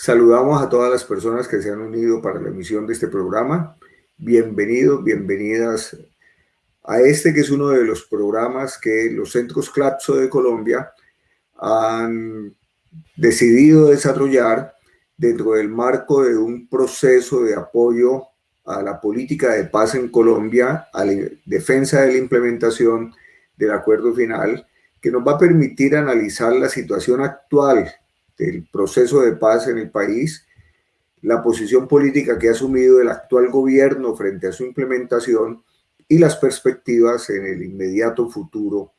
Saludamos a todas las personas que se han unido para la emisión de este programa. Bienvenidos, bienvenidas a este que es uno de los programas que los centros CLAPSO de Colombia han decidido desarrollar dentro del marco de un proceso de apoyo a la política de paz en Colombia, a la defensa de la implementación del acuerdo final, que nos va a permitir analizar la situación actual del proceso de paz en el país, la posición política que ha asumido el actual gobierno frente a su implementación y las perspectivas en el inmediato futuro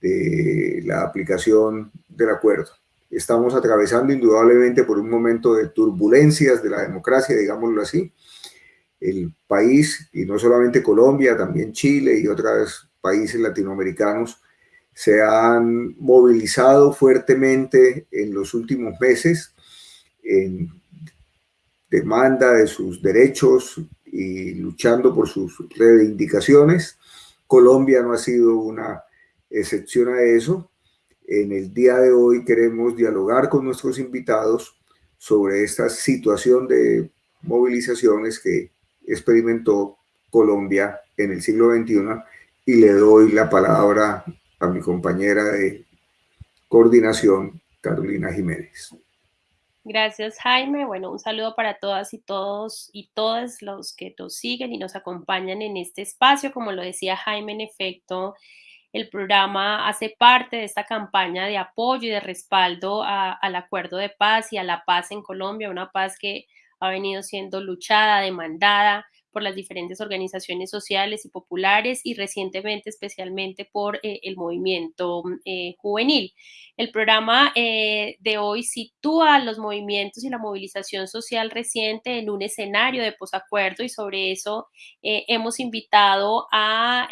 de la aplicación del acuerdo. Estamos atravesando indudablemente por un momento de turbulencias de la democracia, digámoslo así. El país, y no solamente Colombia, también Chile y otros países latinoamericanos, se han movilizado fuertemente en los últimos meses en demanda de sus derechos y luchando por sus reivindicaciones. Colombia no ha sido una excepción a eso. En el día de hoy queremos dialogar con nuestros invitados sobre esta situación de movilizaciones que experimentó Colombia en el siglo XXI y le doy la palabra a mi compañera de coordinación, Carolina Jiménez. Gracias, Jaime. Bueno, un saludo para todas y todos y todas los que nos siguen y nos acompañan en este espacio. Como lo decía Jaime, en efecto, el programa hace parte de esta campaña de apoyo y de respaldo al acuerdo de paz y a la paz en Colombia, una paz que ha venido siendo luchada, demandada, por las diferentes organizaciones sociales y populares y recientemente especialmente por eh, el movimiento eh, juvenil. El programa eh, de hoy sitúa los movimientos y la movilización social reciente en un escenario de posacuerdo y sobre eso hemos invitado a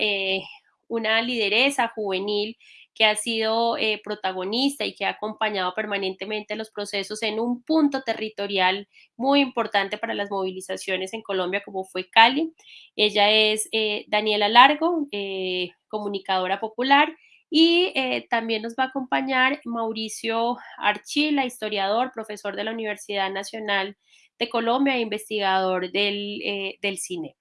una lideresa juvenil que ha sido eh, protagonista y que ha acompañado permanentemente los procesos en un punto territorial muy importante para las movilizaciones en Colombia, como fue Cali. Ella es eh, Daniela Largo, eh, comunicadora popular. Y también nos va a acompañar Mauricio Archila, historiador, profesor de la Universidad Nacional de Colombia e investigador del, del CINEP.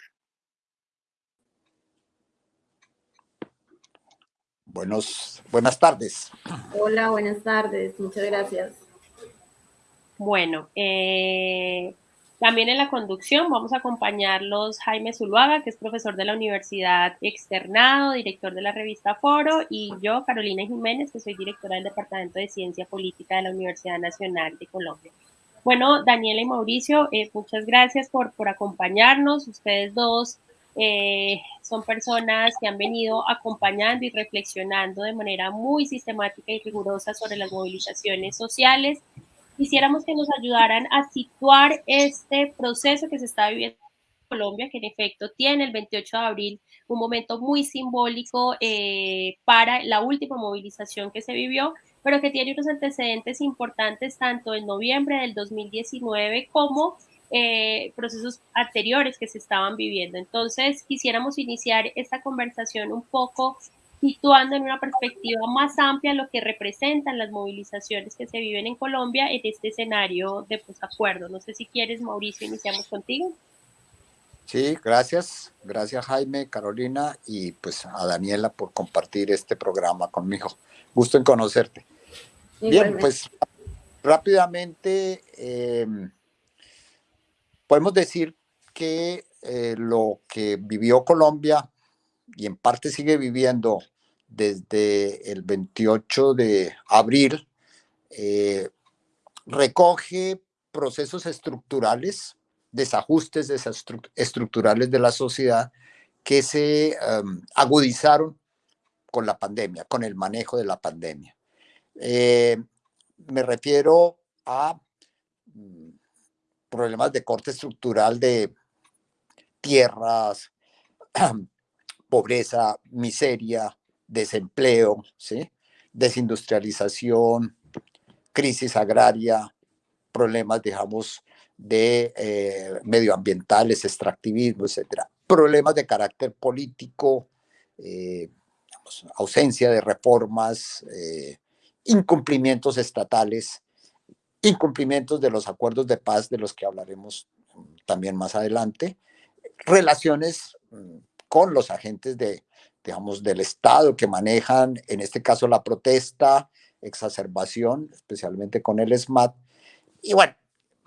Buenos, buenas tardes. Hola, buenas tardes. Muchas gracias. Bueno, eh, también en la conducción vamos a acompañarlos Jaime Zuluaga, que es profesor de la Universidad Externado, director de la revista Foro, y yo, Carolina Jiménez, que soy directora del Departamento de Ciencia Política de la Universidad Nacional de Colombia. Bueno, Daniela y Mauricio, eh, muchas gracias por, por acompañarnos. Ustedes dos eh, son personas que han venido acompañando y reflexionando de manera muy sistemática y rigurosa sobre las movilizaciones sociales. Quisiéramos que nos ayudaran a situar este proceso que se está viviendo en Colombia, que en efecto tiene el 28 de abril un momento muy simbólico eh, para la última movilización que se vivió, pero que tiene unos antecedentes importantes tanto en noviembre del 2019 como eh, procesos anteriores que se estaban viviendo. Entonces, quisiéramos iniciar esta conversación un poco situando en una perspectiva más amplia lo que representan las movilizaciones que se viven en Colombia en este escenario de posacuerdo. No sé si quieres, Mauricio, iniciamos contigo. Sí, gracias. Gracias Jaime, Carolina y pues a Daniela por compartir este programa conmigo. Gusto en conocerte. Bien, pues rápidamente eh, podemos decir que eh, lo que vivió Colombia y en parte sigue viviendo desde el 28 de abril, eh, recoge procesos estructurales, desajustes estructurales de la sociedad que se em, agudizaron con la pandemia, con el manejo de la pandemia. Eh, me refiero a mm, problemas de corte estructural de tierras, pobreza, miseria, desempleo, ¿sí? desindustrialización, crisis agraria, problemas, digamos, de eh, medioambientales, extractivismo, etcétera. Problemas de carácter político, eh, ausencia de reformas, eh, incumplimientos estatales incumplimientos de los acuerdos de paz de los que hablaremos también más adelante, relaciones mm, con los agentes de, digamos, del Estado que manejan, en este caso, la protesta, exacerbación, especialmente con el SMAT. Y bueno,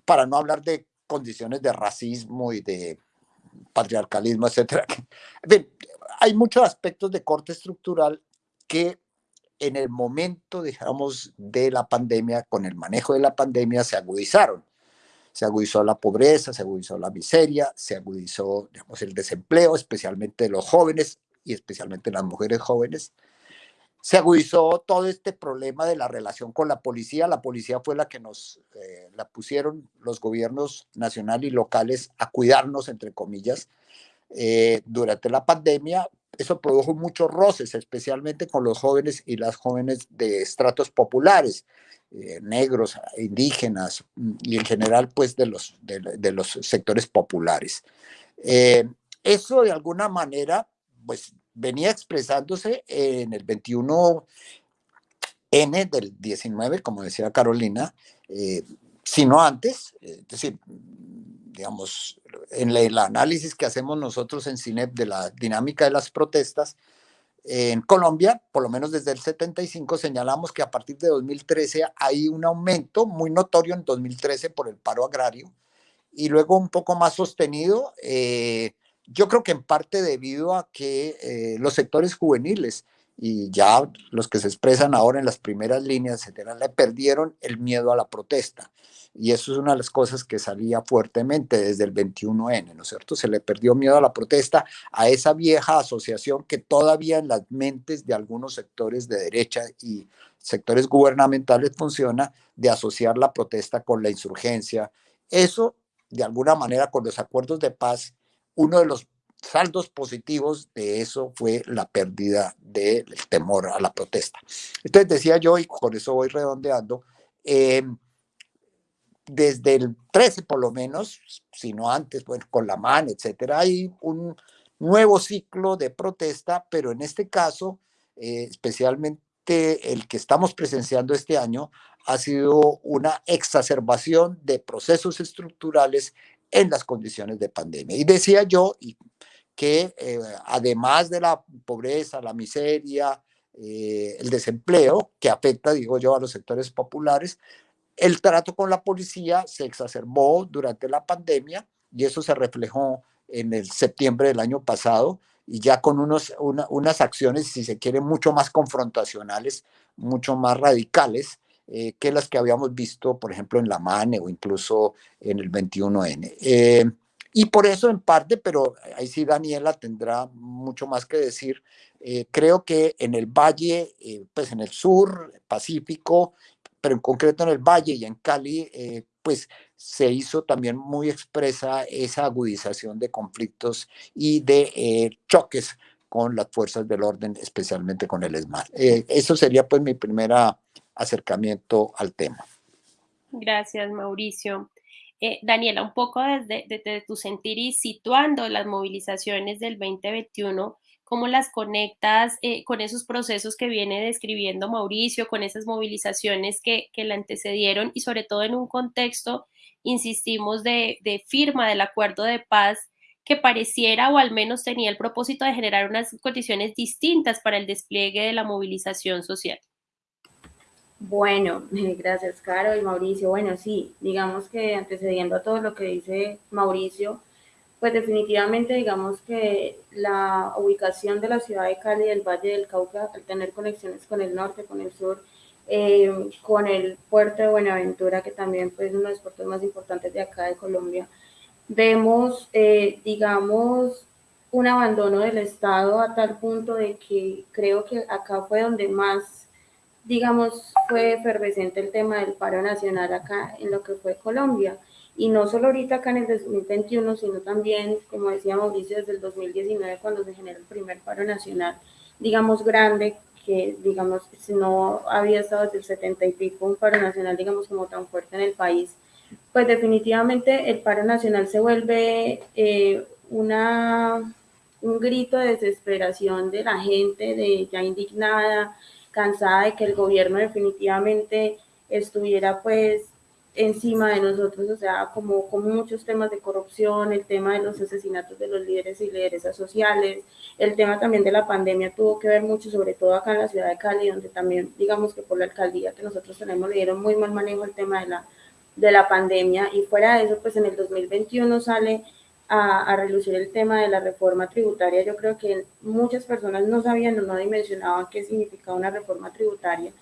para no hablar de condiciones de racismo y de patriarcalismo, etcétera. hay muchos aspectos de corte estructural que en el momento, digamos, de la pandemia, con el manejo de la pandemia, se agudizaron. Se agudizó la pobreza, se agudizó la miseria, se agudizó, digamos, el desempleo, especialmente de los jóvenes y especialmente las mujeres jóvenes. Se agudizó todo este problema de la relación con la policía. La policía fue la que nos eh, la pusieron los gobiernos nacionales y locales a cuidarnos, entre comillas, eh, durante la pandemia eso produjo muchos roces, especialmente con los jóvenes y las jóvenes de estratos populares, eh, negros, indígenas mm, y en general pues de los, de, los sectores populares. Eh, eso de alguna manera pues venía expresándose en el 21N del 19, como decía Carolina, eh, sino antes, es decir, digamos, en el análisis que hacemos nosotros en CINEP de la dinámica de las protestas, en Colombia, por lo menos desde el 75, señalamos que a partir de 2013 hay un aumento muy notorio en 2013 por el paro agrario y luego un poco más sostenido, eh, yo creo que en parte debido a que eh, los sectores juveniles y ya los que se expresan ahora en las primeras líneas, etcétera, le perdieron el miedo a la protesta. Y eso es una de las cosas que salía fuertemente desde el 21N, ¿no es cierto? Se le perdió miedo a la protesta, a esa vieja asociación que todavía en las mentes de algunos sectores de derecha y sectores gubernamentales funciona, de asociar la protesta con la insurgencia. Eso, de alguna manera, con los acuerdos de paz, uno de los saldos positivos de eso fue la pérdida del temor a la protesta. Entonces decía yo, y con eso voy redondeando, eh, desde el 13 por lo menos, si no antes, bueno, con la MAN, etcétera, hay un nuevo ciclo de protesta, pero en este caso, eh, especialmente el que estamos presenciando este año, ha sido una exacerbación de procesos estructurales en las condiciones de pandemia. Y decía yo que eh, además de la pobreza, la miseria, eh, el desempleo, que afecta, digo yo, a los sectores populares, el trato con la policía se exacerbó durante la pandemia y eso se reflejó en el septiembre del año pasado y ya con unos, unas acciones, si se quiere, mucho más confrontacionales, mucho más radicales eh, que las que habíamos visto, por ejemplo, en la MANE o incluso en el 21N. Eh, y por eso en parte, pero ahí sí Daniela tendrá mucho más que decir, eh, creo que en el valle, pues en el sur, Pacífico, pero en concreto en el Valle y en Cali, eh, pues se hizo también muy expresa esa agudización de conflictos y de eh, choques con las fuerzas del orden, especialmente con el ESMAD. Eh, eso sería pues mi primer acercamiento al tema. Gracias, Mauricio. Daniela, un poco desde, tu sentir y situando las movilizaciones del 2021, cómo las conectas eh, con esos procesos que viene describiendo Mauricio, con esas movilizaciones que, que la antecedieron y sobre todo en un contexto, insistimos, de, de firma del acuerdo de paz que pareciera o al menos tenía el propósito de generar unas condiciones distintas para el despliegue de la movilización social. Bueno, gracias Caro y Mauricio. Bueno, sí, digamos que antecediendo a todo lo que dice Mauricio, pues definitivamente digamos que la ubicación de la ciudad de Cali del Valle del Cauca, al tener conexiones con el norte, con el sur, eh, con el puerto de Buenaventura, que también pues, es uno de los puertos más importantes de acá de Colombia, vemos, eh, digamos, un abandono del Estado a tal punto de que creo que acá fue donde más, digamos, fue efervescente el tema del paro nacional acá en lo que fue Colombia. Y no solo ahorita acá en el 2021, sino también, como decía Mauricio, desde el 2019, cuando se generó el primer paro nacional, digamos, grande, que, digamos, si no había estado desde el 70 y pico un paro nacional, digamos, como tan fuerte en el país, pues definitivamente el paro nacional se vuelve eh, una, un grito de desesperación de la gente, de ya indignada, cansada de que el gobierno definitivamente estuviera pues encima de nosotros, o sea, como, como muchos temas de corrupción, el tema de los asesinatos de los líderes y lideresas sociales, el tema también de la pandemia tuvo que ver mucho, sobre todo acá en la ciudad de Cali, donde también, digamos que por la alcaldía que nosotros tenemos, le dieron muy mal manejo el tema de la, de la pandemia y fuera de eso, pues en el 2021 sale a, a, relucir el tema de la reforma tributaria. Yo creo que muchas personas no sabían o no dimensionaban qué significaba una reforma tributaria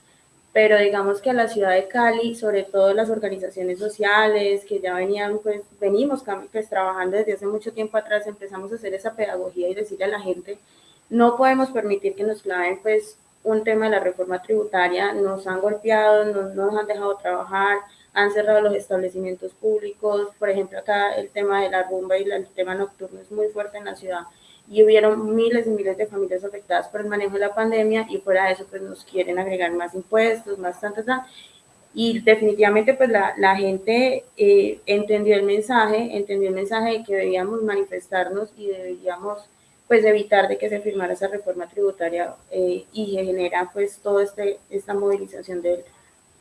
pero digamos que a la ciudad de Cali, sobre todo las organizaciones sociales que ya venían, pues venimos pues, trabajando desde hace mucho tiempo atrás, empezamos a hacer esa pedagogía y decirle a la gente, no podemos permitir que nos claven pues un tema de la reforma tributaria, nos han golpeado, no nos han dejado trabajar, han cerrado los establecimientos públicos, por ejemplo acá el tema de la rumba y el tema nocturno es muy fuerte en la ciudad, y hubieron miles y miles de familias afectadas por el manejo de la pandemia y fuera de eso pues nos quieren agregar más impuestos, más tantas, y definitivamente pues la, la gente eh, entendió el mensaje, entendió el mensaje de que debíamos manifestarnos y debíamos pues evitar de que se firmara esa reforma tributaria eh, y genera pues toda este, esta movilización del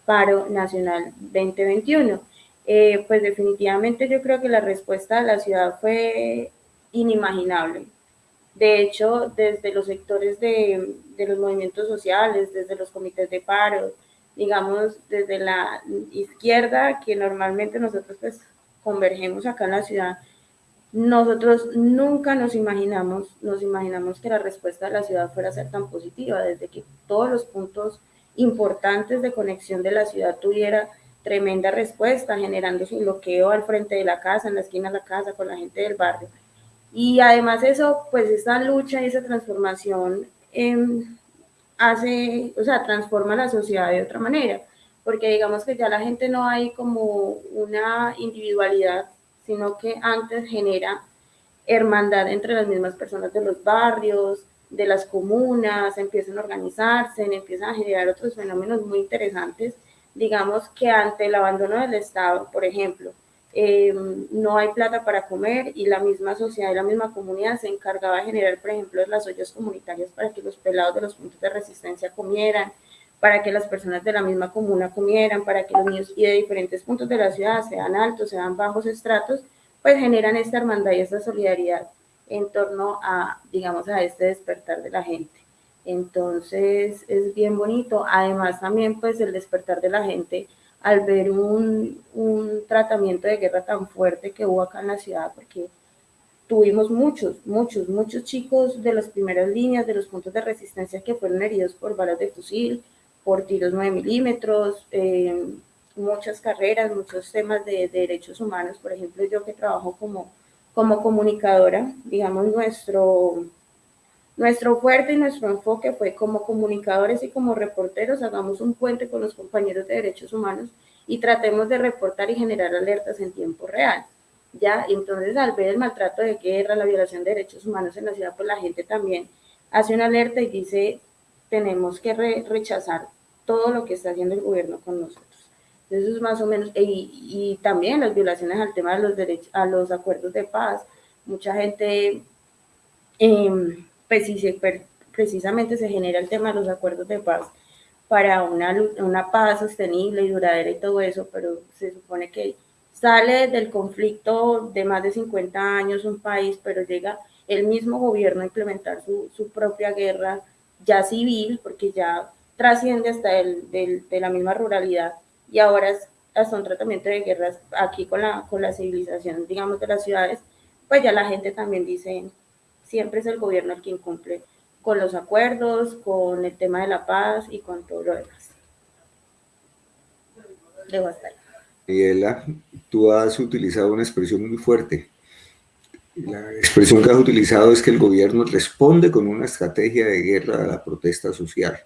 paro nacional 2021. Eh, pues definitivamente yo creo que la respuesta de la ciudad fue inimaginable. De hecho, desde los sectores de, de, los movimientos sociales, desde los comités de paro, digamos, desde la izquierda, que normalmente nosotros pues convergemos acá en la ciudad, nosotros nunca nos imaginamos, nos imaginamos que la respuesta de la ciudad fuera a ser tan positiva, desde que todos los puntos importantes de conexión de la ciudad tuviera tremenda respuesta, generando su bloqueo al frente de la casa, en la esquina de la casa, con la gente del barrio. Y además eso, pues esa lucha y esa transformación eh, hace, o sea, transforma la sociedad de otra manera, porque digamos que ya la gente no hay como una individualidad, sino que antes genera hermandad entre las mismas personas de los barrios, de las comunas, empiezan a organizarse, empiezan a generar otros fenómenos muy interesantes, digamos que ante el abandono del Estado, por ejemplo, eh, no hay plata para comer y la misma sociedad y la misma comunidad se encargaba de generar, por ejemplo, las ollas comunitarias para que los pelados de los puntos de resistencia comieran, para que las personas de la misma comuna comieran, para que los niños y de diferentes puntos de la ciudad, sean altos, sean bajos estratos, pues generan esta hermandad y esta solidaridad en torno a, digamos, a este despertar de la gente. Entonces es bien bonito. Además también pues el despertar de la gente al ver un, un, tratamiento de guerra tan fuerte que hubo acá en la ciudad, porque tuvimos muchos, muchos, muchos chicos de las primeras líneas, de los puntos de resistencia que fueron heridos por balas de fusil, por tiros 9 milímetros, eh, muchas carreras, muchos temas de, de, derechos humanos. Por ejemplo, yo que trabajo como, como comunicadora, digamos, nuestro, nuestro fuerte y nuestro enfoque fue como comunicadores y como reporteros, hagamos un puente con los compañeros de derechos humanos y tratemos de reportar y generar alertas en tiempo real. Ya, entonces al ver el maltrato de guerra, la violación de derechos humanos en la ciudad, pues la gente también hace una alerta y dice, tenemos que re rechazar todo lo que está haciendo el gobierno con nosotros. Eso es más o menos, y, y también las violaciones al tema de los derechos, a los acuerdos de paz. Mucha gente eh, pues si se, precisamente se genera el tema de los acuerdos de paz para una, una paz sostenible y duradera y todo eso, pero se supone que sale del conflicto de más de 50 años un país, pero llega el mismo gobierno a implementar su, su propia guerra ya civil, porque ya trasciende hasta el, del, de la misma ruralidad y ahora es hasta un tratamiento de guerras aquí con la, con la civilización, digamos, de las ciudades, pues ya la gente también dice, siempre es el gobierno el quien cumple con los acuerdos, con el tema de la paz y con todo lo demás. Debo estar. Tú has utilizado una expresión muy fuerte. La expresión que has utilizado es que el gobierno responde con una estrategia de guerra a la protesta social.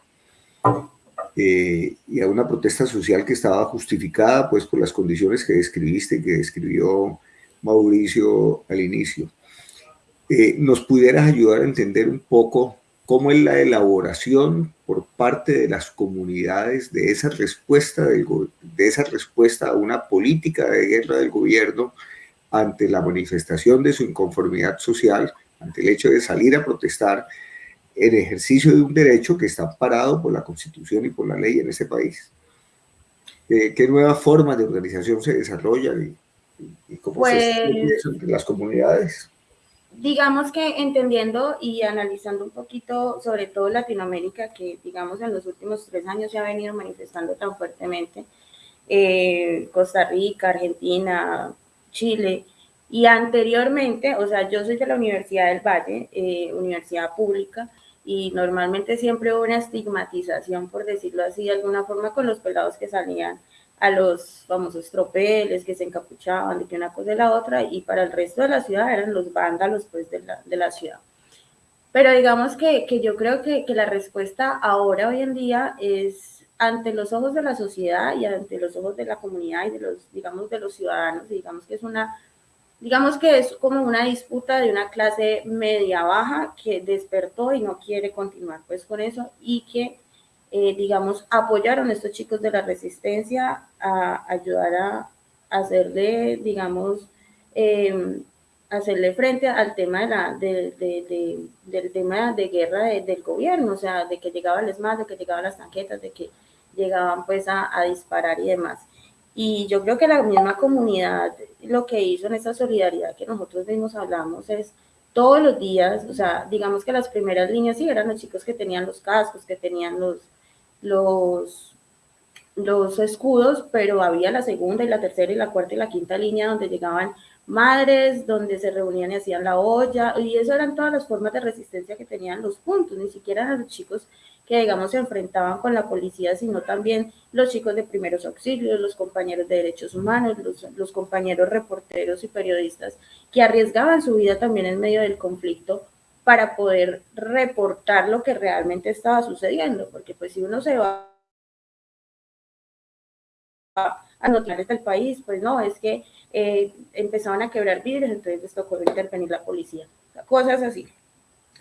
Eh, y a una protesta social que estaba justificada pues por las condiciones que describiste, que describió Mauricio al inicio. Eh, nos pudieras ayudar a entender un poco cómo es la elaboración por parte de las comunidades de esa respuesta, de esa respuesta a una política de guerra del gobierno ante la manifestación de su inconformidad social, ante el hecho de salir a protestar en ejercicio de un derecho que está parado por la Constitución y por la ley en ese país. ¿Qué nuevas formas de organización se desarrollan y, cómo pues, se entre las comunidades? Digamos que entendiendo y analizando un poquito, sobre todo Latinoamérica, que digamos en los últimos tres años se ha venido manifestando tan fuertemente, eh, Costa Rica, Argentina, Chile, y anteriormente, o sea, yo soy de la Universidad del Valle, eh, universidad pública, y normalmente siempre hubo una estigmatización, por decirlo así, de alguna forma, con los pelados que salían a los famosos tropeles, que se encapuchaban de que una cosa y la otra, y para el resto de la ciudad eran los vándalos pues, de, la, de la ciudad. Pero digamos que, que yo creo que, que, la respuesta ahora, hoy en día, es ante los ojos de la sociedad y ante los ojos de la comunidad y de los, digamos, de los ciudadanos, digamos que es una digamos que es como una disputa de una clase media baja que despertó y no quiere continuar pues con eso y que eh, digamos apoyaron a estos chicos de la resistencia a ayudar a, hacerle digamos em, hacerle frente al tema de la, de, del tema de guerra del gobierno, o sea, de que llegaban el ESMAD, de que llegaban las tanquetas, de que llegaban pues a, a disparar y demás. Y yo creo que la misma comunidad lo que hizo en esa solidaridad que nosotros mismos hablamos es todos los días, o sea, digamos que las primeras líneas sí eran los chicos que tenían los cascos, que tenían los, los, los escudos, pero había la segunda y la tercera y la cuarta y la quinta línea donde llegaban madres, donde se reunían y hacían la olla, y eso eran todas las formas de resistencia que tenían los puntos, ni siquiera eran los chicos que, digamos, se enfrentaban con la policía, sino también los chicos de primeros auxilios, los compañeros de derechos humanos, los, compañeros reporteros y periodistas que arriesgaban su vida también en medio del conflicto para poder reportar lo que realmente estaba sucediendo, porque pues si uno se va a desde el país, pues no, es que eh, empezaban a quebrar vidrios, entonces les tocó intervenir la policía, cosas así.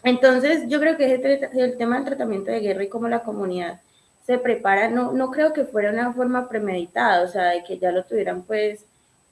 Entonces, yo creo que el tema del tratamiento de guerra y cómo la comunidad se prepara, no, no creo que fuera una forma premeditada, o sea, de que ya lo tuvieran pues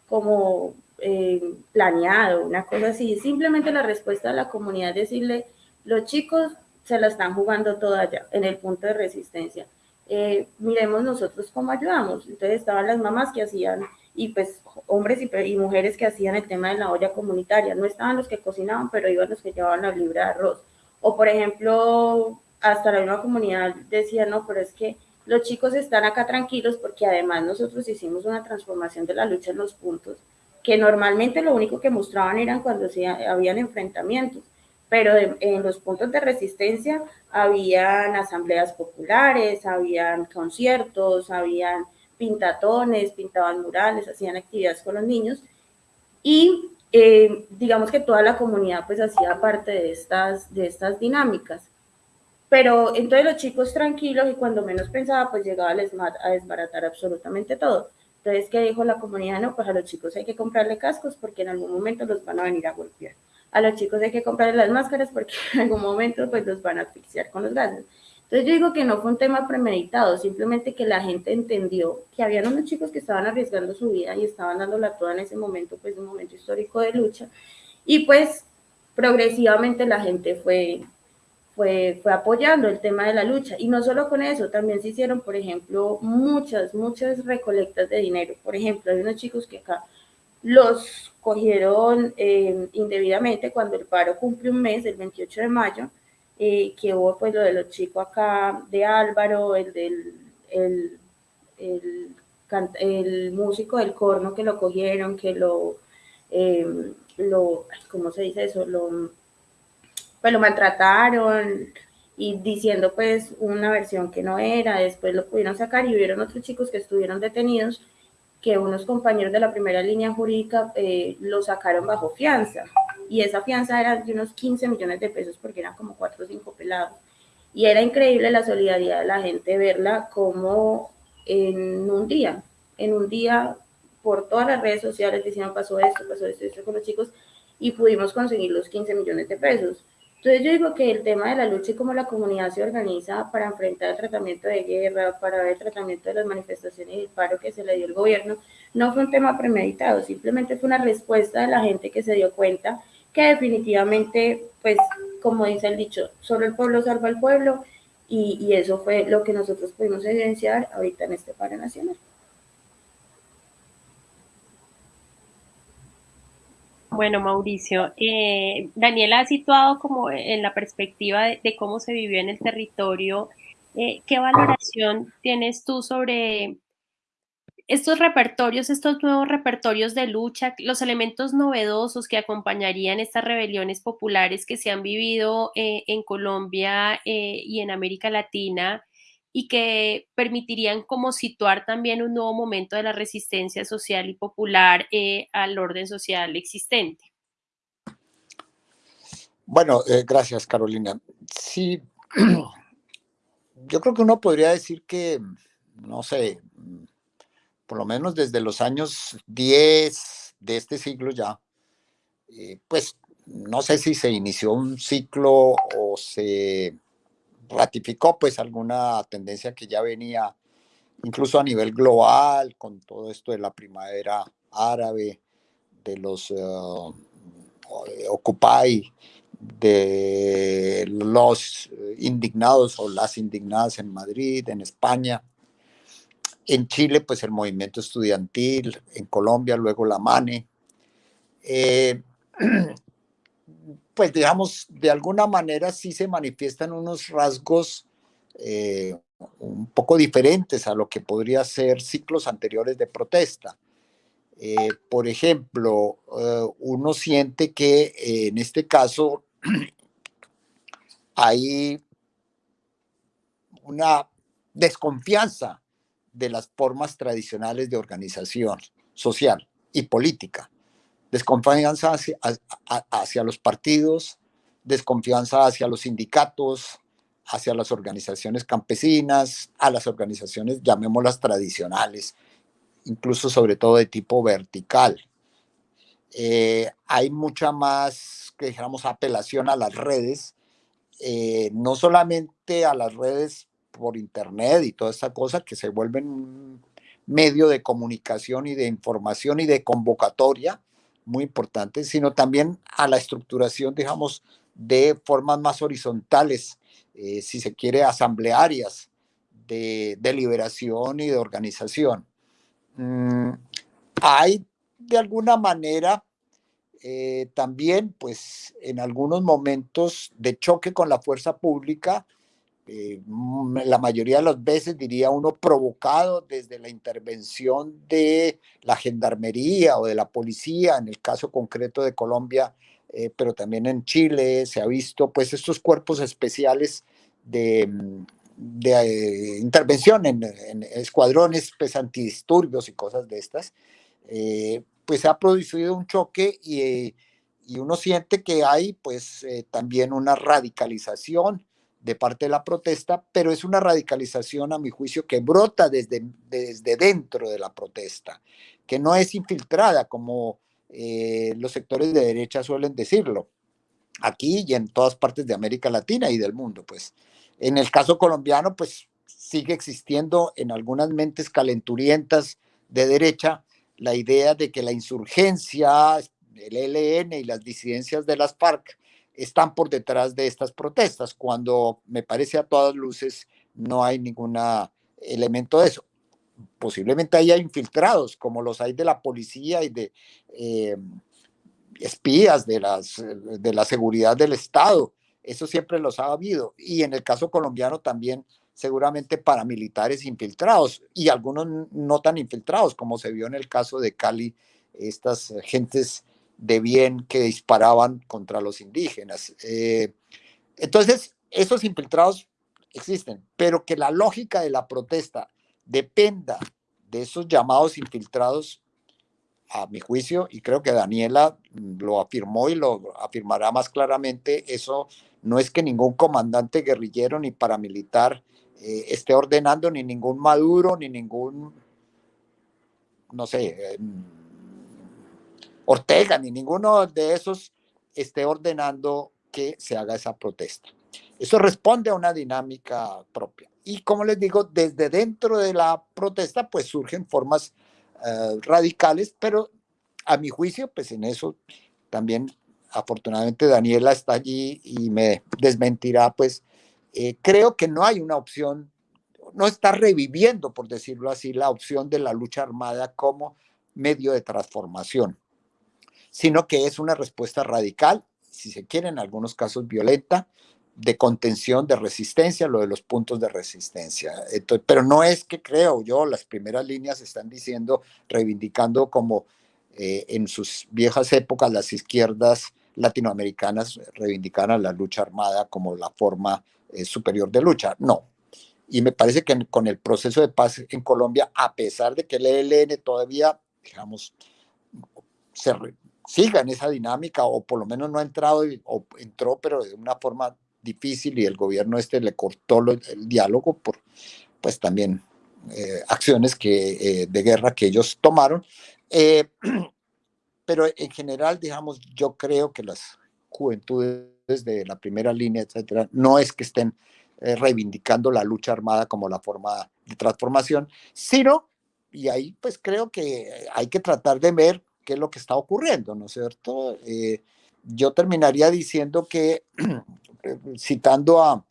como eh, planeado, una cosa así. Simplemente la respuesta de la comunidad es decirle, los chicos se la están jugando toda allá, en el punto de resistencia. Eh, miremos nosotros cómo ayudamos. Entonces estaban las mamás que hacían, y pues hombres y, y, mujeres que hacían el tema de la olla comunitaria. No estaban los que cocinaban, pero iban los que llevaban la libra de arroz. O por ejemplo, hasta la misma comunidad decía, no, pero es que los chicos están acá tranquilos porque además nosotros hicimos una transformación de la lucha en los puntos, que normalmente lo único que mostraban eran cuando se habían enfrentamientos pero en los puntos de resistencia habían asambleas populares, habían conciertos, habían pintatones, pintaban murales, hacían actividades con los niños y eh, digamos que toda la comunidad pues hacía parte de estas, de estas dinámicas. Pero entonces los chicos tranquilos y cuando menos pensaba pues llegaba a desbaratar absolutamente todo. Entonces, ¿qué dijo la comunidad? No, pues a los chicos hay que comprarle cascos porque en algún momento los van a venir a golpear a los chicos hay que comprarles las máscaras porque en algún momento pues los van a asfixiar con los gases. Entonces yo digo que no fue un tema premeditado, simplemente que la gente entendió que habían unos chicos que estaban arriesgando su vida y estaban dándola toda en ese momento, pues un momento histórico de lucha. Y pues progresivamente la gente fue, fue, fue apoyando el tema de la lucha. Y no solo con eso, también se hicieron, por ejemplo, muchas, muchas recolectas de dinero. Por ejemplo, hay unos chicos que acá los cogieron eh, indebidamente cuando el paro cumple un mes, el 28 de mayo, eh, que hubo pues lo de los chicos acá de Álvaro, el del el, el, músico del corno que lo cogieron, que lo, eh, lo ¿cómo se dice eso? Lo, pues lo maltrataron y diciendo pues una versión que no era, después lo pudieron sacar y hubieron otros chicos que estuvieron detenidos que unos compañeros de la primera línea jurídica eh, lo sacaron bajo fianza y esa fianza era de unos 15 millones de pesos porque eran como 4 o 5 pelados. Y era increíble la solidaridad de la gente verla como en un día, en un día por todas las redes sociales diciendo pasó esto, pasó esto, esto con los chicos y pudimos conseguir los 15 millones de pesos. Entonces yo digo que el tema de la lucha y cómo la comunidad se organiza para enfrentar el tratamiento de guerra, para ver el tratamiento de las manifestaciones y el paro que se le dio al gobierno, no fue un tema premeditado, simplemente fue una respuesta de la gente que se dio cuenta que definitivamente, pues como dice el dicho, solo el pueblo salva al pueblo y, eso fue lo que nosotros pudimos evidenciar ahorita en este paro nacional. Bueno, Mauricio, eh, Daniela ha situado como en la perspectiva de, cómo se vivió en el territorio. Eh, ¿Qué valoración tienes tú sobre estos repertorios, estos nuevos repertorios de lucha, los elementos novedosos que acompañarían estas rebeliones populares que se han vivido eh, en Colombia eh, y en América Latina y que permitirían como situar también un nuevo momento de la resistencia social y popular eh, al orden social existente. Bueno, gracias Carolina. Sí, yo creo que uno podría decir que, no sé, por lo menos desde los años 10 de este siglo ya, eh, pues no sé si se inició un ciclo o se ratificó pues alguna tendencia que ya venía incluso a nivel global con todo esto de la primavera árabe, de los uh, Occupy, de los indignados o las indignadas en Madrid, en España, en Chile, pues el movimiento estudiantil, en Colombia, luego la MANE. Eh, pues digamos, de alguna manera sí se manifiestan unos rasgos eh, un poco diferentes a lo que podría ser ciclos anteriores de protesta. Eh, por ejemplo, uno siente que en este caso hay una desconfianza de las formas tradicionales de organización social y política. Desconfianza hacia, los partidos, desconfianza hacia los sindicatos, hacia las organizaciones campesinas, a las organizaciones, llamémoslas tradicionales, incluso sobre todo de tipo vertical. Eh, hay mucha más, que dijéramos, apelación a las redes, eh, no solamente a las redes por internet y toda esta cosa que se vuelven un medio de comunicación y de información y de convocatoria muy importante, sino también a la estructuración, digamos, de formas más horizontales, eh, si se quiere, asamblearias de deliberación y de organización. Mm, hay de alguna manera eh, también, pues, en algunos momentos de choque con la fuerza pública, eh, la mayoría de las veces, diría uno, provocado desde la intervención de la gendarmería o de la policía, en el caso concreto de Colombia, eh, pero también en Chile se ha visto pues estos cuerpos especiales de, mm, de eh, intervención en, escuadrones pues, antidisturbios y cosas de estas, pues ha producido un choque y, y, uno siente que hay pues también una radicalización de parte de la protesta, pero es una radicalización, a mi juicio, que brota desde, desde dentro de la protesta, que no es infiltrada como eh, los sectores de derecha suelen decirlo, aquí y en todas partes de América Latina y del mundo. Pues en el caso colombiano, pues sigue existiendo en algunas mentes calenturientas de derecha la idea de que la insurgencia, el ELN y las disidencias de las FARC están por detrás de estas protestas, cuando me parece a todas luces no hay ningún elemento de eso. Posiblemente haya infiltrados, como los hay de la policía y de eh, espías de, las, de la seguridad del Estado. Eso siempre los ha habido. Y en el caso colombiano también seguramente paramilitares infiltrados y algunos no tan infiltrados, como se vio en el caso de Cali, estas gentes de bien que disparaban contra los indígenas. Eh, entonces, esos infiltrados existen, pero que la lógica de la protesta dependa de esos llamados infiltrados, a mi juicio, y creo que Daniela lo afirmó y lo afirmará más claramente, eso no es que ningún comandante guerrillero ni paramilitar eh, esté ordenando, ni ningún Maduro, ni ningún, no sé, eh, Ortega ni ninguno de esos esté ordenando que se haga esa protesta. Eso responde a una dinámica propia. Y como les digo, desde dentro de la protesta, pues surgen formas eh, radicales, pero a mi juicio, pues en eso también afortunadamente Daniela está allí y me desmentirá, pues eh, creo que no hay una opción, no está reviviendo, por decirlo así, la opción de la lucha armada como medio de transformación sino que es una respuesta radical, si se quiere, en algunos casos violenta, de contención, de resistencia, lo de los puntos de resistencia. pero no es que creo yo, las primeras líneas están diciendo, reivindicando como eh, en sus viejas épocas las izquierdas latinoamericanas reivindicaran la lucha armada como la forma eh, superior de lucha. No. Y me parece que con el proceso de paz en Colombia, a pesar de que el ELN todavía, digamos, se siga en esa dinámica, o por lo menos no ha entrado, o entró, pero de una forma difícil y el gobierno este le cortó el diálogo por, pues también eh, acciones que, eh, de guerra que ellos tomaron. pero en general, digamos, yo creo que las juventudes de la primera línea, etcétera, no es que estén eh, reivindicando la lucha armada como la forma de transformación, sino, y ahí pues creo que hay que tratar de ver qué es lo que está ocurriendo, ¿no es cierto? Eh, yo terminaría diciendo que, citando a,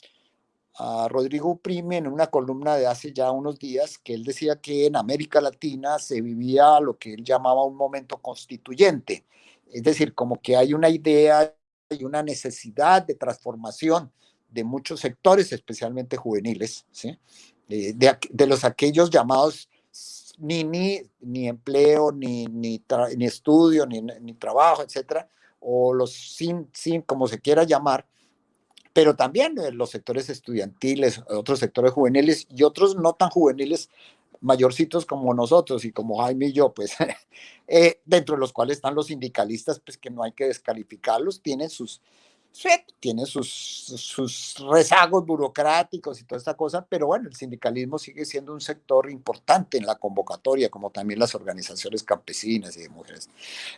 a Rodrigo Prime en una columna de hace ya unos días que él decía que en América Latina se vivía lo que él llamaba un momento constituyente, es decir, como que hay una idea y una necesidad de transformación de muchos sectores, especialmente juveniles, ¿sí? Eh, de, los aquellos llamados ni, ni, ni empleo, ni, ni, ni estudio, ni, ni trabajo, etcétera, o los sin, sin, como se quiera llamar, pero también los sectores estudiantiles, otros sectores juveniles y otros no tan juveniles, mayorcitos como nosotros y como Jaime y yo, pues eh, dentro de los cuales están los sindicalistas, pues que no hay que descalificarlos, tienen sus, tienen sus, sus rezagos burocráticos y toda esta cosa, pero bueno, el sindicalismo sigue siendo un sector importante en la convocatoria, como también las organizaciones campesinas y de mujeres.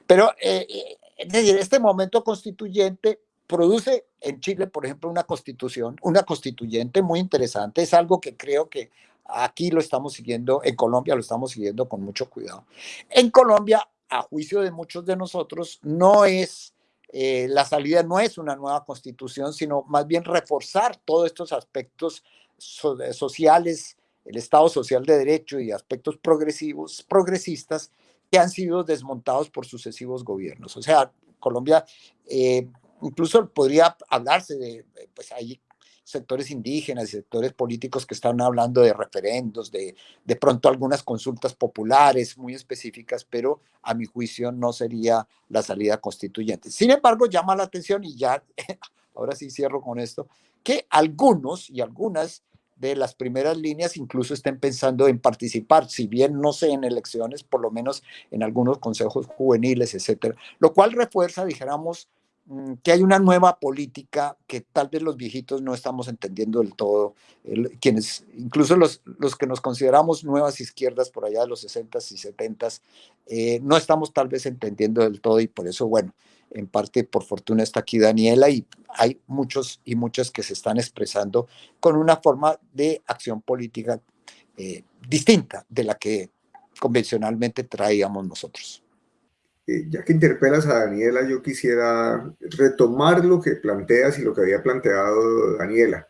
Pero, eh, eh, es decir, este momento constituyente produce en Chile, por ejemplo, una constitución, una constituyente muy interesante. Es algo que creo que aquí lo estamos siguiendo, en Colombia lo estamos siguiendo con mucho cuidado. En Colombia, a juicio de muchos de nosotros, no es, eh, la salida no es una nueva constitución, sino más bien reforzar todos estos aspectos sociales, el Estado social de derecho y aspectos progresivos, progresistas que han sido desmontados por sucesivos gobiernos. O sea, Colombia eh, incluso podría hablarse de, pues hay sectores indígenas y sectores políticos que están hablando de referendos, de, de pronto algunas consultas populares muy específicas, pero a mi juicio no sería la salida constituyente. Sin embargo, llama la atención y ya, ahora sí cierro con esto, que algunos y algunas de las primeras líneas incluso estén pensando en participar, si bien no sé en elecciones, por lo menos en algunos consejos juveniles, etcétera, lo cual refuerza, dijéramos, que hay una nueva política que tal vez los viejitos no estamos entendiendo del todo, quienes, incluso los, los que nos consideramos nuevas izquierdas por allá de los 60s y 70s, eh, no estamos tal vez entendiendo del todo y por eso, bueno, en parte por fortuna está aquí Daniela y hay muchos y muchas que se están expresando con una forma de acción política eh, distinta de la que convencionalmente traíamos nosotros. Ya que interpelas a Daniela, yo quisiera retomar lo que planteas y lo que había planteado Daniela.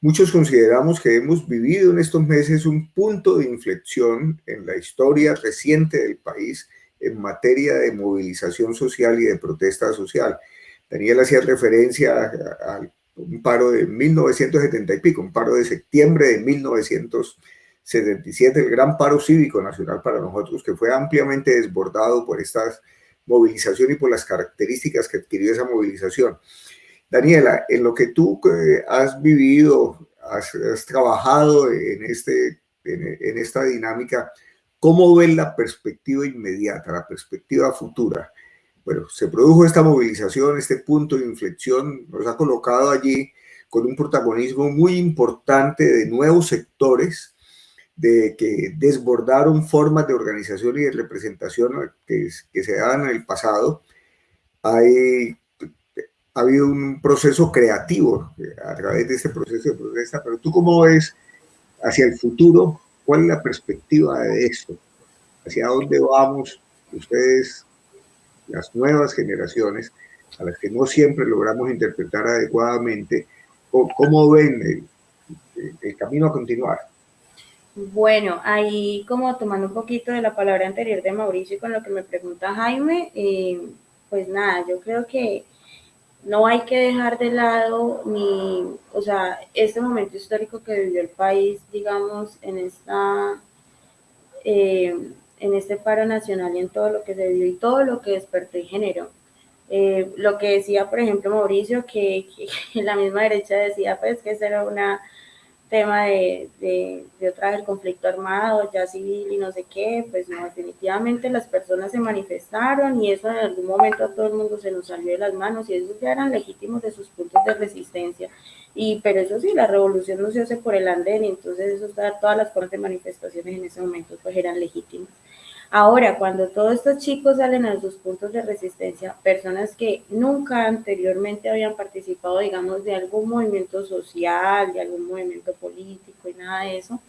Muchos consideramos que hemos vivido en estos meses un punto de inflexión en la historia reciente del país en materia de movilización social y de protesta social. Daniela hacía referencia a, un paro de 1970 y pico, un paro de septiembre de 1977, el gran paro cívico nacional para nosotros, que fue ampliamente desbordado por estas movilización y por las características que adquirió esa movilización. Daniela, en lo que tú eh, has vivido, has, trabajado en, este, en, esta dinámica, ¿cómo ves la perspectiva inmediata, la perspectiva futura? Bueno, se produjo esta movilización, este punto de inflexión, nos ha colocado allí con un protagonismo muy importante de nuevos sectores de que desbordaron formas de organización y de representación que, se daban en el pasado, hay, ha habido un proceso creativo a través de este proceso de protesta, pero tú cómo ves hacia el futuro, cuál es la perspectiva de esto, hacia dónde vamos ustedes, las nuevas generaciones, a las que no siempre logramos interpretar adecuadamente, cómo ven el camino a continuar. Bueno, ahí como tomando un poquito de la palabra anterior de Mauricio y con lo que me pregunta Jaime, eh, pues nada, yo creo que no hay que dejar de lado ni, o sea, este momento histórico que vivió el país, digamos, en esta, eh, en este paro nacional y en todo lo que se vivió y todo lo que despertó y generó. Eh, lo que decía, por ejemplo, Mauricio, que, que, la misma derecha decía, pues, que esa era una tema de, de, de otra vez el conflicto armado, ya civil y no sé qué, pues no, definitivamente las personas se manifestaron y eso en algún momento a todo el mundo se nos salió de las manos y esos ya eran legítimos de sus puntos de resistencia. Y, pero eso sí, la revolución no se hace por el andén entonces eso, todas las formas de manifestaciones en ese momento pues eran legítimas. Ahora, cuando todos estos chicos salen a sus puntos de resistencia, personas que nunca anteriormente habían participado, digamos, de algún movimiento social, de algún movimiento político y nada de eso,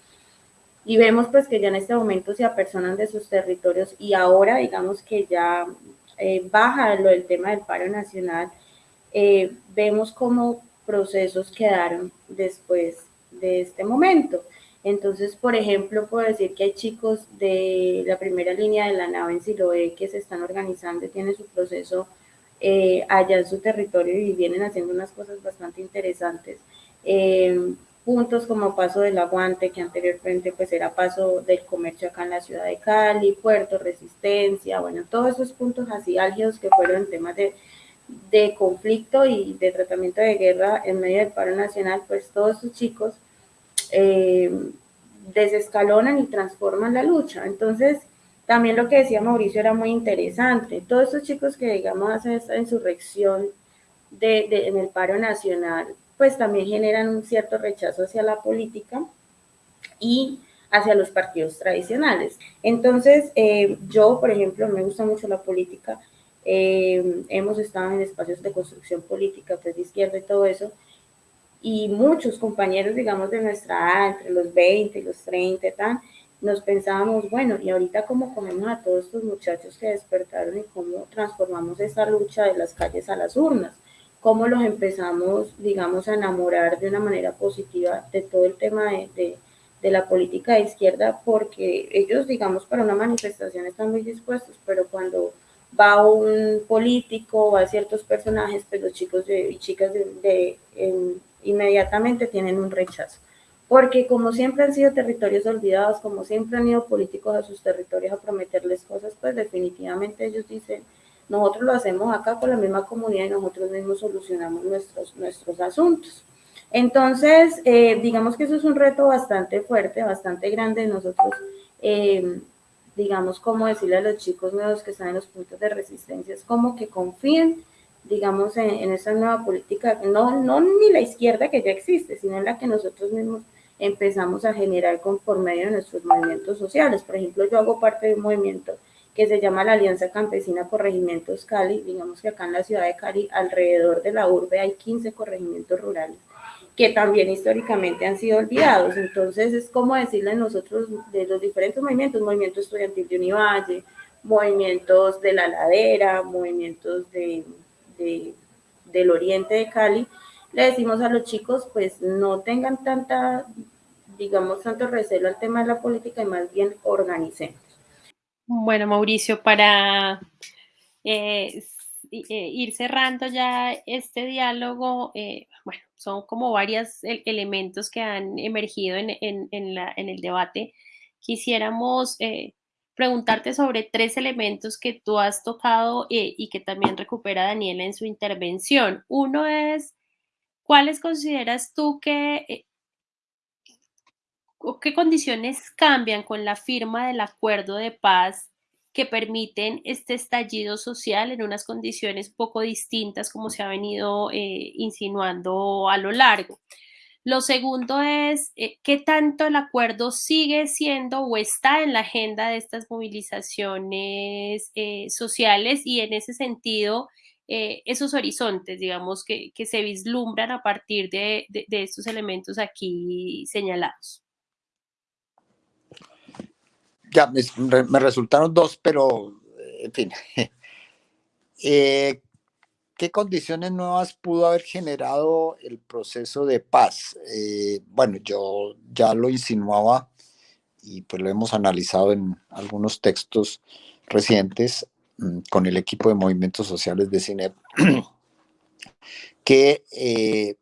y vemos pues que ya en este momento se apersonan de sus territorios y ahora digamos que ya eh, baja lo del tema del paro nacional, eh, vemos cómo procesos quedaron después de este momento. Entonces, por ejemplo, puedo decir que hay chicos de la primera línea de la nave en Siloé que se están organizando tienen su proceso eh, allá en su territorio y vienen haciendo unas cosas bastante interesantes. Eh, puntos como Paso del Aguante, que anteriormente pues era Paso del Comercio acá en la ciudad de Cali, Puerto Resistencia, bueno, todos esos puntos así álgidos que fueron temas de, de conflicto y de tratamiento de guerra en medio del paro nacional, pues todos esos chicos eh, desescalonan y transforman la lucha. Entonces, también lo que decía Mauricio era muy interesante. Todos estos chicos que, digamos, hacen esta insurrección de, en el paro nacional, pues también generan un cierto rechazo hacia la política y hacia los partidos tradicionales. Entonces, eh, yo, por ejemplo, me gusta mucho la política. Eh, hemos estado en espacios de construcción política, pues de izquierda y todo eso, y muchos compañeros, digamos, de nuestra edad, entre los 20 y los 30 y tal, nos pensábamos, bueno, y ahorita cómo comemos a todos estos muchachos que despertaron y cómo transformamos esa lucha de las calles a las urnas, cómo los empezamos, digamos, a enamorar de una manera positiva de todo el tema de, de, de la política de izquierda, porque ellos, digamos, para una manifestación están muy dispuestos, pero cuando va un político, va a ciertos personajes, pues los chicos de, y chicas de, de inmediatamente tienen un rechazo. Porque como siempre han sido territorios olvidados, como siempre han ido políticos a sus territorios a prometerles cosas, pues definitivamente ellos dicen, nosotros lo hacemos acá con la misma comunidad y nosotros mismos solucionamos nuestros, nuestros asuntos. Entonces, eh, digamos que eso es un reto bastante fuerte, bastante grande. Nosotros, eh, digamos, como decirle a los chicos nuevos que están en los puntos de resistencia, es como que confíen digamos, en, en esa nueva política, no, no ni la izquierda que ya existe, sino en la que nosotros mismos empezamos a generar con, por medio de nuestros movimientos sociales. Por ejemplo, yo hago parte de un movimiento que se llama la Alianza Campesina Corregimientos Cali. Digamos que acá en la ciudad de Cali, alrededor de la urbe, hay 15 corregimientos rurales que también históricamente han sido olvidados. Entonces, es como decirle nosotros de los diferentes movimientos, movimiento estudiantil de Univalle, movimientos de la ladera, movimientos de de, del oriente de Cali, le decimos a los chicos, pues no tengan tanta, digamos, tanto recelo al tema de la política y más bien organicemos. Bueno, Mauricio, para eh, ir cerrando ya este diálogo, eh, bueno, son como varios elementos que han emergido en, en, el debate. Quisiéramos eh, preguntarte sobre tres elementos que tú has tocado eh, y que también recupera Daniela en su intervención. Uno es, ¿cuáles consideras tú que, eh, qué condiciones cambian con la firma del acuerdo de paz que permiten este estallido social en unas condiciones poco distintas como se ha venido eh, insinuando a lo largo? Lo segundo es eh, qué tanto el acuerdo sigue siendo o está en la agenda de estas movilizaciones eh, sociales y en ese sentido eh, esos horizontes, digamos, que, que, se vislumbran a partir de, de, estos elementos aquí señalados. Ya, me, me resultaron dos, pero en fin. Eh, ¿Qué condiciones nuevas pudo haber generado el proceso de paz? Eh, bueno, yo ya lo insinuaba y pues lo hemos analizado en algunos textos recientes. mm, con el equipo de movimientos sociales de CINEP, que eh,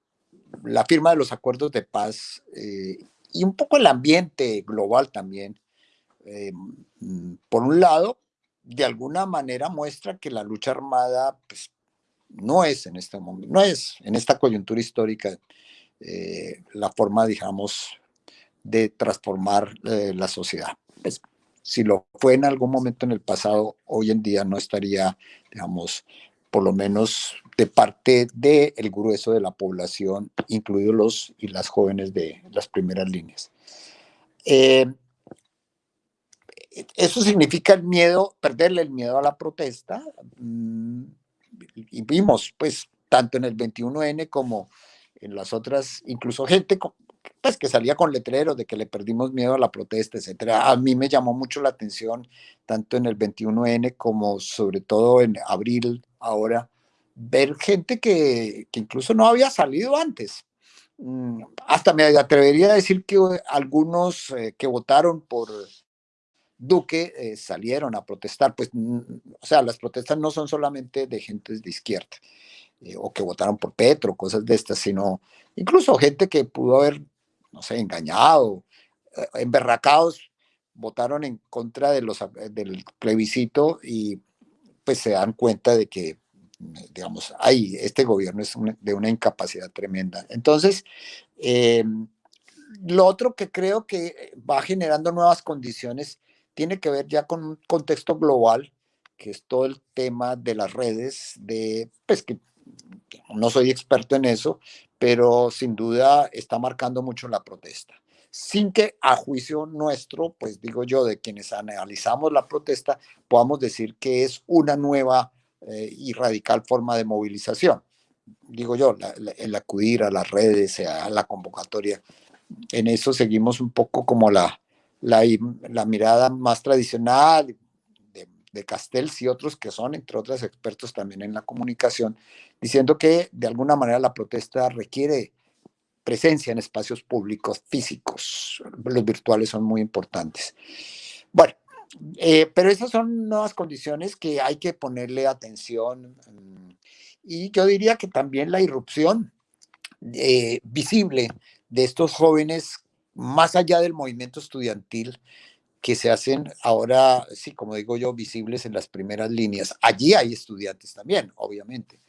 la firma de los acuerdos de paz eh, y un poco el ambiente global también, mm, por un lado, de alguna manera muestra que la lucha armada pues, no es en este momento, no es en esta coyuntura histórica la forma, digamos, de transformar la sociedad. Pues, si lo fue en algún momento en el pasado, hoy en día no estaría, digamos, por lo menos de parte del grueso de la población, incluidos los y las jóvenes de las primeras líneas. Eh, eso significa el miedo, perderle el miedo a la protesta. Mm, y vimos, pues, tanto en el 21N como en las otras, incluso gente pues que salía con letreros de que le perdimos miedo a la protesta, etcétera. A mí me llamó mucho la atención, tanto en el 21N como sobre todo en abril ahora, ver gente que, que incluso no había salido antes. Mm, hasta me atrevería a decir que algunos eh, que votaron por Duque eh, salieron a protestar. Pues, mm, o sea, las protestas no son solamente de gente de izquierda eh, o que votaron por Petro, cosas de estas, sino incluso gente que pudo haber no sé, engañado, eh, emberracados, votaron en contra de los, del plebiscito y pues se dan cuenta de que, digamos, ahí este gobierno es de una incapacidad tremenda. Entonces, em, lo otro que creo que va generando nuevas condiciones tiene que ver ya con un contexto global, que es todo el tema de las redes, de, pues que no soy experto en eso, pero sin duda está marcando mucho la protesta. Sin que a juicio nuestro, pues digo yo, de quienes analizamos la protesta, podamos decir que es una nueva eh, y radical forma de movilización. Digo yo, el acudir a las redes, a la convocatoria, en eso seguimos un poco como la, la, mirada más tradicional, de Castells y otros que son, entre otros, expertos también en la comunicación, diciendo que de alguna manera la protesta requiere presencia en espacios públicos físicos. Los virtuales son muy importantes. Bueno, eh, pero esas son nuevas condiciones que hay que ponerle atención. Mm, y yo diría que también la irrupción eh, visible de estos jóvenes, más allá del movimiento estudiantil, que se hacen ahora, sí, como digo yo, visibles en las primeras líneas. Allí hay estudiantes también, obviamente,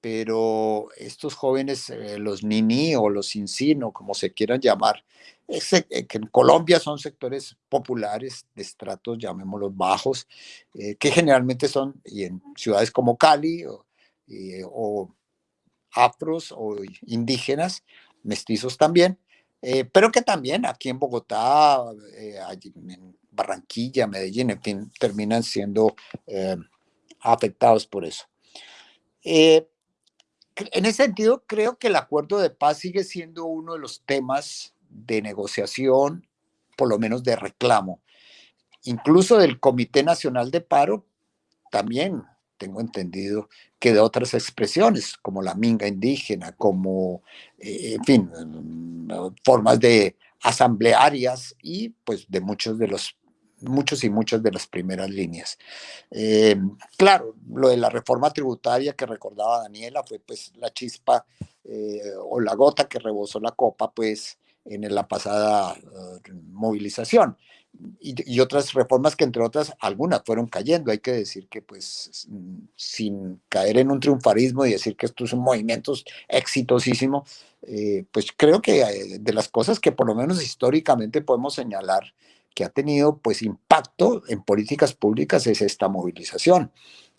pero estos jóvenes, eh, los nini o los o como se quieran llamar, eh, que en Colombia son sectores populares de estratos, llamémoslos bajos, eh, que generalmente son, y en ciudades como Cali o, o afros o indígenas, mestizos también, eh, pero que también aquí en Bogotá, eh, en Barranquilla, Medellín, en fin, terminan siendo eh, afectados por eso. en ese sentido, creo que el acuerdo de paz sigue siendo uno de los temas de negociación, por lo menos de reclamo. Incluso del Comité Nacional de Paro, también tengo entendido que de otras expresiones, como la minga indígena, como, eh, en fin, mm, formas de asamblearias y pues de muchos de los muchos y muchas de las primeras líneas. Eh, claro, lo de la reforma tributaria que recordaba Daniela fue pues la chispa eh, o la gota que rebosó la copa pues en la pasada movilización y, otras reformas que entre otras algunas fueron cayendo. Hay que decir que pues sin caer en un triunfarismo y decir que estos son movimientos exitosísimos, eh, pues creo que eh, de las cosas que por lo menos históricamente podemos señalar que ha tenido pues impacto en políticas públicas es esta movilización.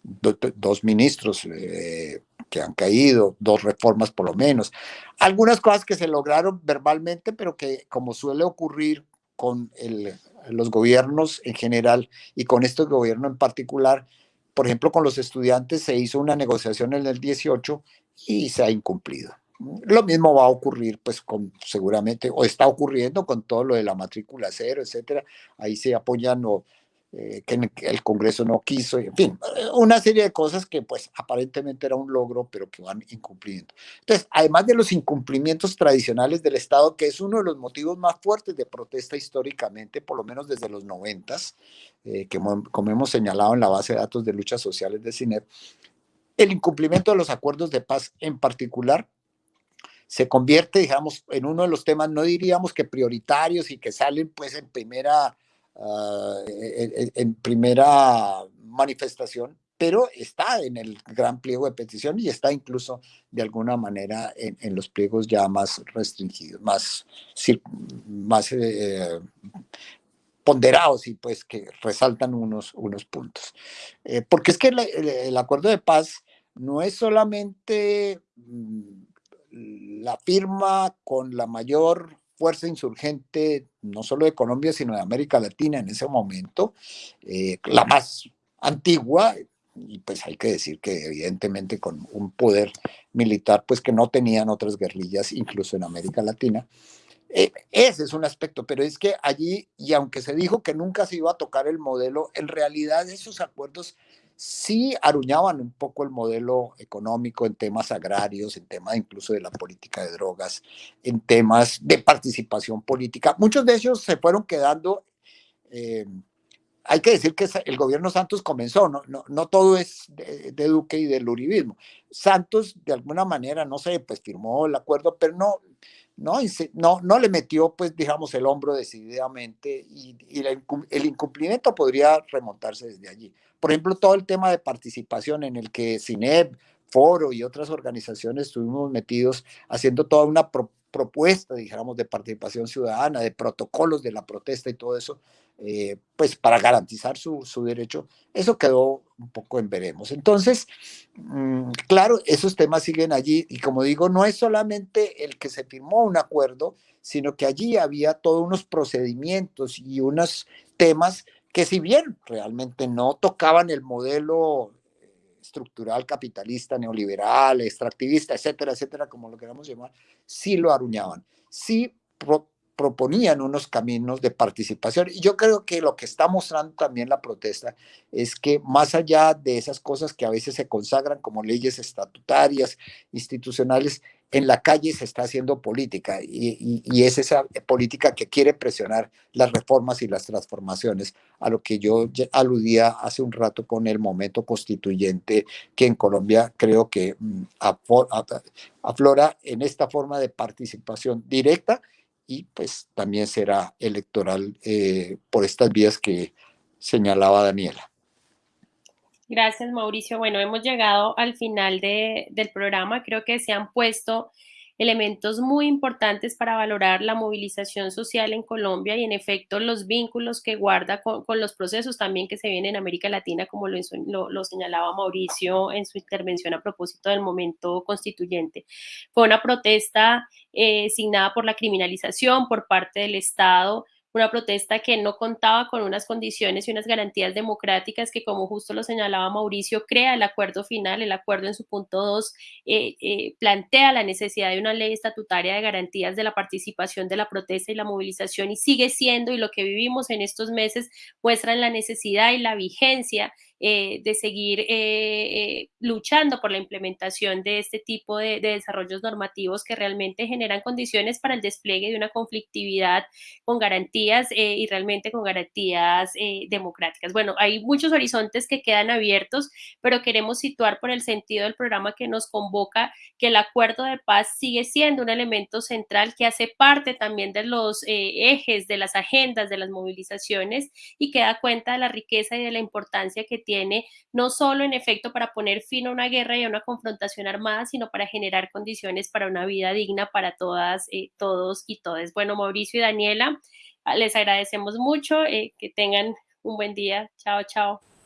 dos ministros eh, que han caído, dos reformas por lo menos. Algunas cosas que se lograron verbalmente, pero que como suele ocurrir con los gobiernos en general y con este gobierno en particular. Por ejemplo, con los estudiantes se hizo una negociación en el 18 y se ha incumplido. Lo mismo va a ocurrir, pues, con, seguramente, o está ocurriendo con todo lo de la matrícula cero, etcétera. Ahí se apoyan o eh, que el Congreso no quiso, en fin, una serie de cosas que pues aparentemente era un logro, pero que van incumpliendo. Entonces, además de los incumplimientos tradicionales del Estado, que es uno de los motivos más fuertes de protesta históricamente, por lo menos desde los noventas, eh, que como hemos señalado en la base de datos de luchas sociales de CINEP, el incumplimiento de los acuerdos de paz en particular se convierte, digamos, en uno de los temas, no diríamos que prioritarios y que salen pues en primera Ah, en, primera manifestación, pero está en el gran pliego de petición y está incluso de alguna manera en, los pliegos ya más restringidos, más, eh, ponderados y pues que resaltan unos, unos puntos. Eh, porque es que el, acuerdo de paz no es solamente mm, la firma con la mayor fuerza insurgente, no solo de Colombia, sino de América Latina en ese momento, eh, la más antigua, y pues hay que decir que evidentemente con un poder militar, pues que no tenían otras guerrillas, incluso en América Latina. Eh, ese es un aspecto, pero es que allí, y aunque se dijo que nunca se iba a tocar el modelo, en realidad esos acuerdos sí aruñaban un poco el modelo económico en temas agrarios, en temas incluso de la política de drogas, en temas de participación política. Muchos de ellos se fueron quedando, eh, hay que decir que el gobierno Santos comenzó, no, no, no todo es de, de, Duque y del uribismo. Santos, de alguna manera, no sé, pues firmó el acuerdo, pero no, ¿no? no, no le metió, pues, digamos, el hombro decididamente y, el incumplimiento podría remontarse desde allí. Por ejemplo, todo el tema de participación en el que CINEP, Foro y otras organizaciones estuvimos metidos haciendo toda una propuesta, digamos, de participación ciudadana, de protocolos de la protesta y todo eso, eh, pues para garantizar su, su, derecho, eso quedó un poco en veremos. Entonces, mm, claro, esos temas siguen allí y como digo, no es solamente el que se firmó un acuerdo, sino que allí había todos unos procedimientos y unos temas que si bien realmente no tocaban el modelo estructural capitalista, neoliberal, extractivista, etcétera, etcétera, como lo queramos llamar, sí lo aruñaban, sí proponían unos caminos de participación. Y yo creo que lo que está mostrando también la protesta es que más allá de esas cosas que a veces se consagran como leyes estatutarias, institucionales, en la calle se está haciendo política y, es esa política que quiere presionar las reformas y las transformaciones, a lo que yo aludía hace un rato con el momento constituyente que en Colombia creo que mm, aflora en esta forma de participación directa y pues también será electoral eh, por estas vías que señalaba Daniela. Gracias, Mauricio. Bueno, hemos llegado al final de, del programa. Creo que se han puesto elementos muy importantes para valorar la movilización social en Colombia y en efecto los vínculos que guarda con, los procesos también que se vienen en América Latina, como lo, lo, señalaba Mauricio en su intervención a propósito del momento constituyente. Fue una protesta eh, signada por la criminalización por parte del Estado una protesta que no contaba con unas condiciones y unas garantías democráticas que, como justo lo señalaba Mauricio, crea el acuerdo final. El acuerdo en su punto 2 eh, eh, plantea la necesidad de una ley estatutaria de garantías de la participación de la protesta y la movilización y sigue siendo, y lo que vivimos en estos meses muestran la necesidad y la vigencia eh, de seguir eh, eh, luchando por la implementación de este tipo de, desarrollos normativos que realmente generan condiciones para el despliegue de una conflictividad con garantías y realmente con garantías democráticas. Bueno, hay muchos horizontes que quedan abiertos, pero queremos situar por el sentido del programa que nos convoca que el acuerdo de paz sigue siendo un elemento central que hace parte también de los ejes, de las agendas, de las movilizaciones y que da cuenta de la riqueza y de la importancia que tiene no solo en efecto para poner fin a una guerra y a una confrontación armada, sino para generar condiciones para una vida digna para todas, eh, todos y todas. Bueno, Mauricio y Daniela, les agradecemos mucho, eh, que tengan un buen día. Chao, chao.